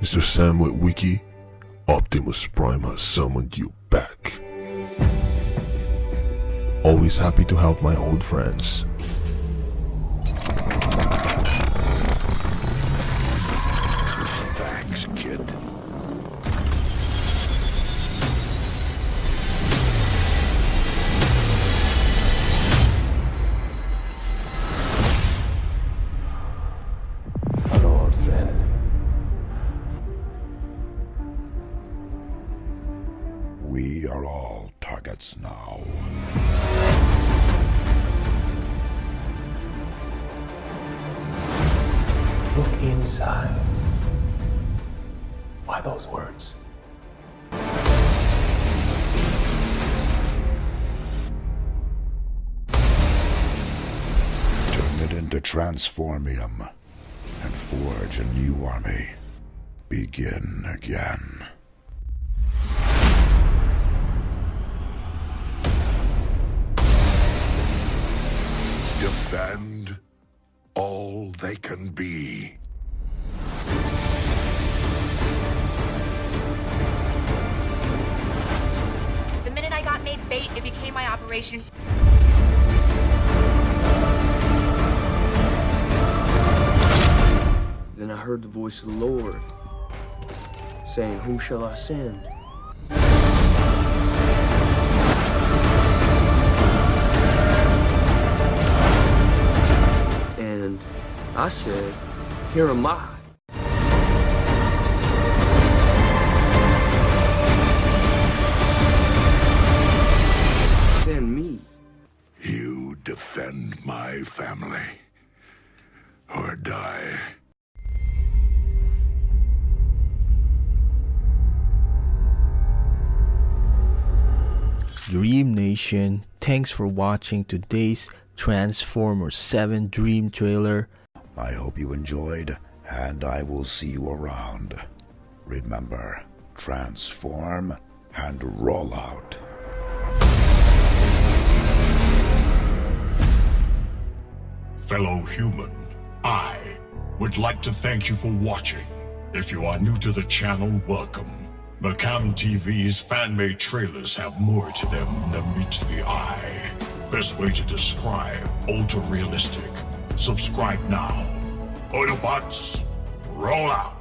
Mr. Sam Witwicky, Optimus Prime has summoned you back. Always happy to help my old friends. Are all targets now. Look inside. Why those words? Turn it into Transformium and forge a new army. Begin again. Defend all they can be. The minute I got made bait, it became my operation. Then I heard the voice of the Lord saying, Whom shall I send? I said, Here am I. Send me. You defend my family or die. Dream Nation, thanks for watching today's Transformers 7 Dream trailer. I hope you enjoyed, and I will see you around. Remember, transform and roll out. Fellow human, I would like to thank you for watching. If you are new to the channel, welcome. Macam TV's fan-made trailers have more to them than meets the eye. Best way to describe ultra-realistic. Subscribe now. Autobots, roll out.